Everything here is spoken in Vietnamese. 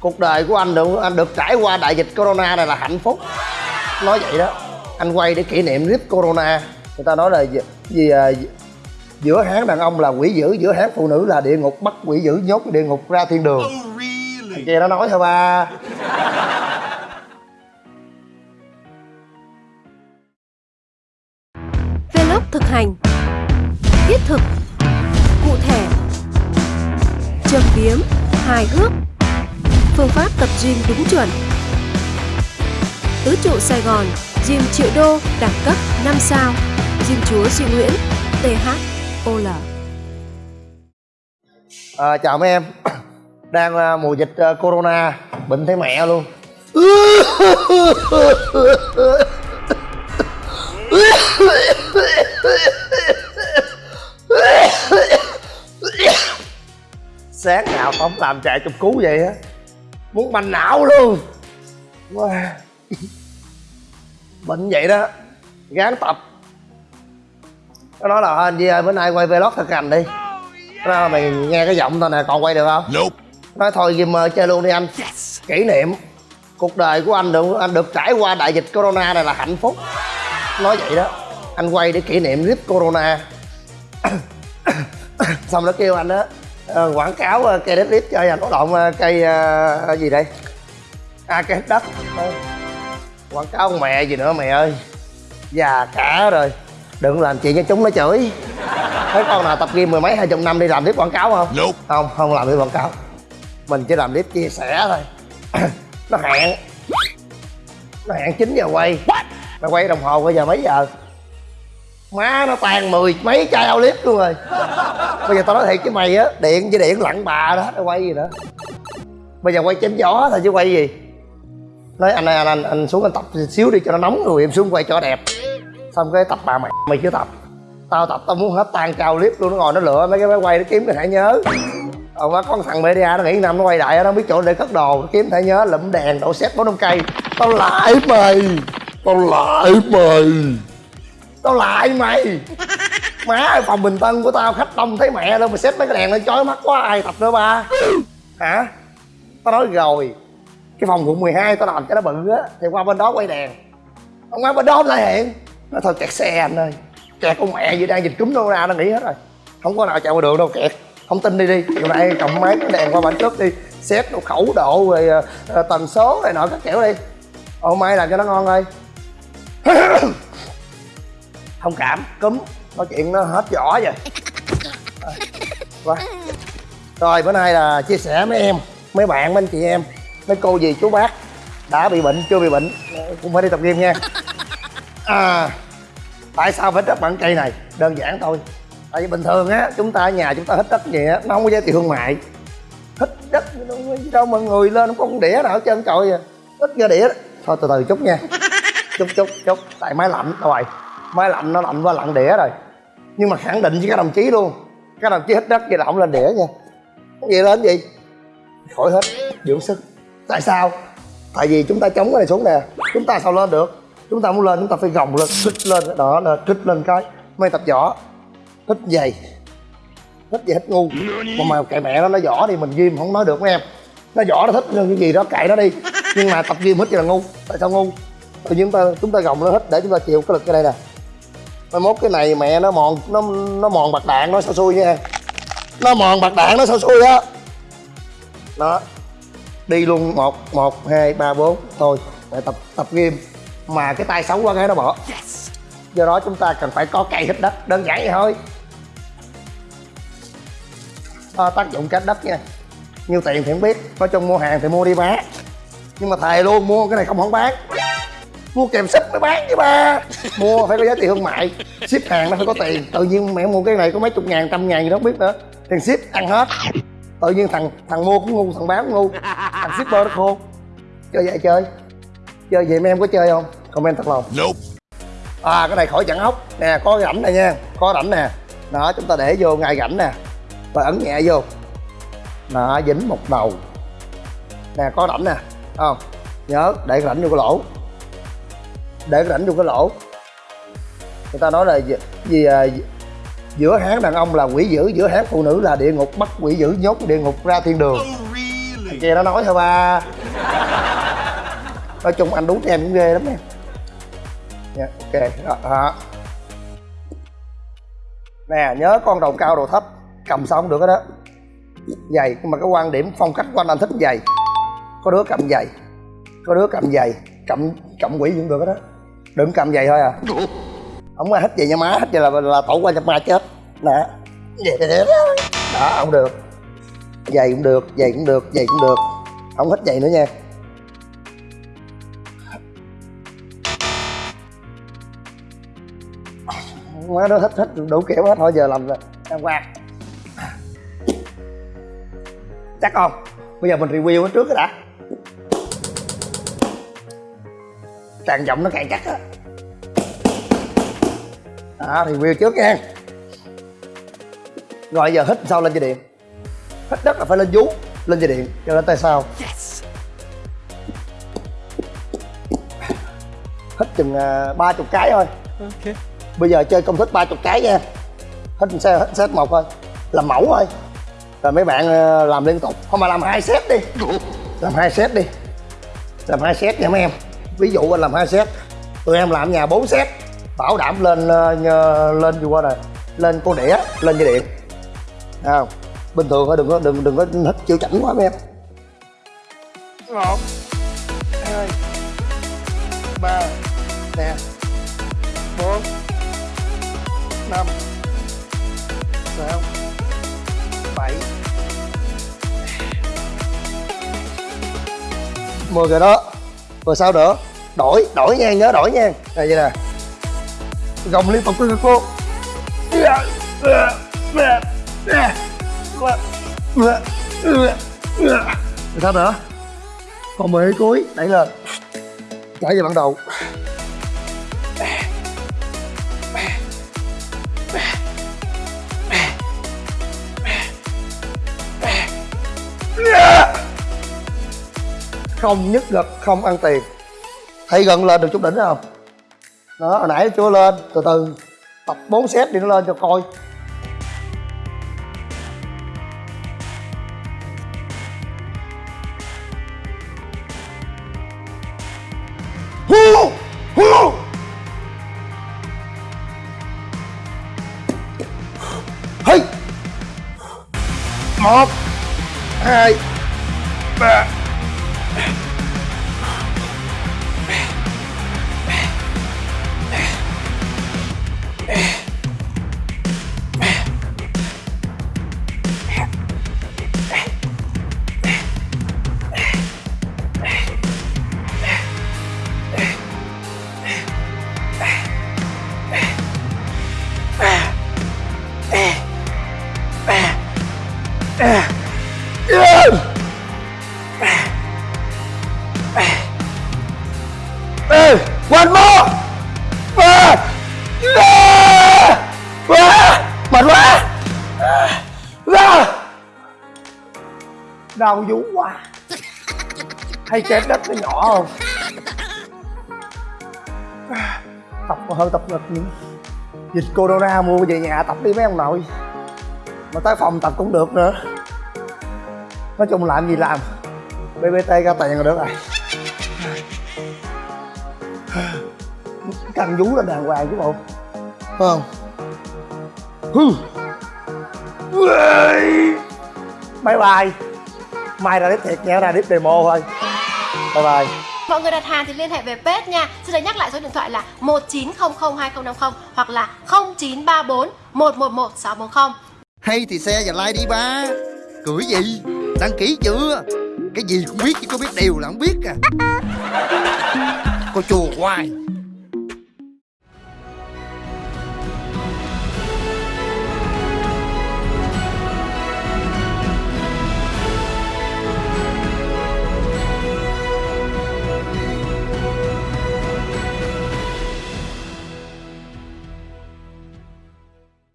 cuộc đời của anh được anh được trải qua đại dịch corona này là hạnh phúc. Nói vậy đó anh quay để kỷ niệm clip corona. Người ta nói là gì, gì à, giữa hán đàn ông là quỷ dữ giữa hán phụ nữ là địa ngục bắt quỷ dữ nhốt địa ngục ra thiên đường. Thằng kia nó nói thôi ba hành. Thiết thực Cụ thể. Châm biếm Hài hước. Phương pháp tập gym đúng chuẩn. Tứ trụ Sài Gòn Gym triệu đô đẳng cấp 5 sao. Gym chúa Duy Nguyễn THOL à, chào mấy em. Đang à, mùa dịch à, corona bệnh thấy mẹ luôn sáng nào tao không làm chạy chụp cứu vậy á? Muốn banh não luôn. Wow. bệnh vậy đó. Gán tập. Nó nói là anh Di ơi bữa nay quay vlog thực hành đi. Nó nói mày nghe cái giọng tao nè còn quay được không? Nope. nói thôi gamer chơi luôn đi anh. Kỷ niệm. Cuộc đời của anh được anh được trải qua đại dịch corona này là hạnh phúc. Nói vậy đó anh quay để kỷ niệm clip corona. Xong nó kêu anh á ờ, quảng cáo ờ, cây đất clip cho anh. Có động ờ, cây gì đây? À cây đất. Quảng cáo mẹ gì nữa mẹ ơi? Già cả rồi. Đừng làm chuyện cho chúng nó chửi. Thấy con nào tập gym mười mấy hai chục năm đi làm clip quảng cáo không? Nope. không không làm clip quảng cáo. Mình chỉ làm clip chia sẻ thôi. Nó hẹn. Nó hẹn 9 giờ quay. Mà quay đồng hồ bây giờ mấy giờ má nó tan mười mấy chai ao lít luôn rồi. Bây giờ tao nói thiệt với mày á điện với điện lặng bà đó nó quay gì nữa. Bây giờ quay chém gió thôi chứ quay gì. Nói anh ơi anh, anh anh xuống anh tập xíu đi cho nó nóng rồi em xuống quay cho đẹp. Xong cái tập bà mày mày chưa tập. Tao tập tao muốn hết tan cao clip luôn nó ngồi nó lựa mấy cái máy quay nó kiếm cái thẻ nhớ. Ờ má con thằng media nó nghĩ năm nó quay đại nó không biết chỗ để cất đồ nó kiếm thẻ nhớ lụm đèn đổ xét bốn năm cây. Tao lại mày tao lại mày tao lại mày. Má ơi, phòng bình tân của tao khách đông thấy mẹ đâu mà xếp mấy cái đèn lên chói mắt quá ai tập nữa ba? Hả? Tao nói rồi cái phòng quận 12 tao làm cho nó bự á thì qua bên đó quay đèn. Ông qua bên đó lại hiện. Nó thôi kẹt xe anh ơi. Kẹt con mẹ gì đang dịch cúm đâu ra nó nghĩ hết rồi. Không có nào chạy qua đường đâu kẹt. Không tin đi đi chiều nay cầm máy cái đèn qua bản trước đi. Xét độ khẩu độ rồi ờ, ờ, tần số này nọ các kiểu đi. Ô mai làm cho nó ngon ơi. thông cảm cúm. Nói chuyện nó hết vỏ rồi Rồi, qua. rồi bữa nay là chia sẻ mấy em mấy bạn mấy anh chị em mấy cô dì chú bác đã bị bệnh chưa bị bệnh cũng phải đi tập gym nha. À tại sao phải đất bằng cây này? Đơn giản thôi. Tại vì bình thường á chúng ta ở nhà chúng ta hít đất gì á nó không có giá trị thương mại. Hít đất gì đâu mà người lên không có con đĩa nào hết trơn trời à hít ra đĩa đó. thôi từ từ chút nha. Chút chút chút. Tại máy lạnh rồi máy lạnh nó lạnh qua lặn đĩa rồi. Nhưng mà khẳng định với các đồng chí luôn. Các đồng chí hít đất, vậy là không lên đĩa nha. Vậy gì lên gì? Khỏi hết. Dưỡng sức. Tại sao? Tại vì chúng ta chống cái này xuống nè. Chúng ta sao lên được? Chúng ta muốn lên, chúng ta phải gồng lên, kích lên đó là kích lên cái mày tập võ. Hít dày hít dày hít ngu. Mà mà kệ mẹ nó nó võ đi, mình gym không nói được mấy em. Nó võ, nó thích cái gì đó, kệ nó đi. Nhưng mà tập gym hít vậy là ngu. Tại sao ngu? Tự nhiên chúng ta chúng ta gồng lên hít để chúng ta chịu cái lực cái đây nè mai mốt cái này mẹ nó mòn nó nó mòn bạc đạn nó sao xui nha. Nó mòn bạc đạn nó sao xui á. Đó. Đi luôn một một hai ba bốn. Thôi để tập tập gym. Mà cái tay xấu quá cái nó bỏ. Do đó chúng ta cần phải có cây hít đất đơn giản vậy thôi. À, tác dụng cách đất nha. Nhiêu tiền thì không biết nói chung mua hàng thì mua đi bán nhưng mà thề luôn mua cái này không không bán. Mua kèm ship mới bán chứ ba. Mua phải có giá trị thương mại. Ship hàng nó phải có tiền. Tự nhiên mẹ mua cái này có mấy chục ngàn trăm ngàn gì đó không biết nữa. Tiền ship ăn hết. Tự nhiên thằng thằng mua cũng ngu thằng bán cũng ngu. Thằng shipper nó khôn chơi vậy chơi. Chơi vậy mấy em có chơi không? Comment thật lòng. Nope. à cái này khỏi chặn ốc nè có rãnh này nha. Có rãnh nè. Đó chúng ta để vô ngay rãnh nè. Và ấn nhẹ vô. Đó dính một đầu. Nè có rãnh nè. Không. Nhớ để rãnh vô cái lỗ để rảnh vô cái lỗ. Người ta nói là gì, gì à, giữa hán đàn ông là quỷ dữ giữa hán phụ nữ là địa ngục bắt quỷ dữ nhốt địa ngục ra thiên đường. Thằng kia nó nói thôi ba. Nói chung anh đúng em cũng ghê lắm em nha ok đó, đó. nè nhớ con đầu cao đầu thấp cầm xong được cái đó giày nhưng mà cái quan điểm phong cách của anh anh thích giày. Có đứa cầm giày có đứa cầm giày cầm cầm quỷ cũng được cái đó đừng cầm giày thôi à. Không ai thích vậy nha má thích vậy là là tổ qua cho ma chết. Nè. Vậy đó không được. Giày cũng được giày cũng được giày cũng được. Không thích giày nữa nha. Má nó thích thích đủ kiểu hết thôi giờ làm rồi em qua chắc không? Bây giờ mình review nó trước cái đã càng giọng nó càng chắc á. Đó review trước nha. Rồi giờ hít sao lên dây điện? Hít đất là phải lên vú lên dây điện cho nên tay sao hít chừng à, ba chục cái thôi. Ok. bây giờ chơi công thức ba chục cái nha. Hít xe hít set một thôi. Làm mẫu thôi. Rồi mấy bạn ờ, làm liên tục. Không mà làm hai set đi. Làm hai set đi. Làm hai set nha mấy em ví dụ anh làm hai set tụi em làm nhà 4 set bảo đảm lên nhờ- lên gì qua này lên cô đĩa lên dây điện. Không? Bình thường thôi đừng có đừng đừng có hít chịu chảnh quá mấy em. Một hai ba nè bốn năm sáu bảy. Mười rồi đó. Rồi sao nữa đổi đổi nha, nhớ đổi nha. Này vậy nè. Gồng liên tục với cô rồi sao nữa. Còn mười cuối, đẩy lên. Trở về ban đầu không nhức gật không ăn tiền thấy gần lên được chút đỉnh không đó, hồi nãy chưa lên từ từ, tập 4 set đi nó lên cho coi Hú! Hú! Hey! một, hai đau vú quá. Hay chép đất nó nhỏ không? Tập hơn tập ngực những dịch corona mua về nhà tập đi mấy ông nội. Mà tới phòng tập cũng được nữa. Nói chung làm gì làm. Bbt ra tiền rồi được rồi căng vú là đàng hoàng chứ bộ. Không? Hừ. Bye bye mai ra đếp thiệt nha ra đếp demo thôi. Bye bye. Mọi người đặt hàng thì liên hệ về page nha. Xin được nhắc lại số điện thoại là 19002050 hoặc là 0934 111 640. hay thì xe và like đi ba. Cười gì? Đăng ký chưa? Cái gì cũng biết chứ có biết điều là không biết à. Cô chùa hoài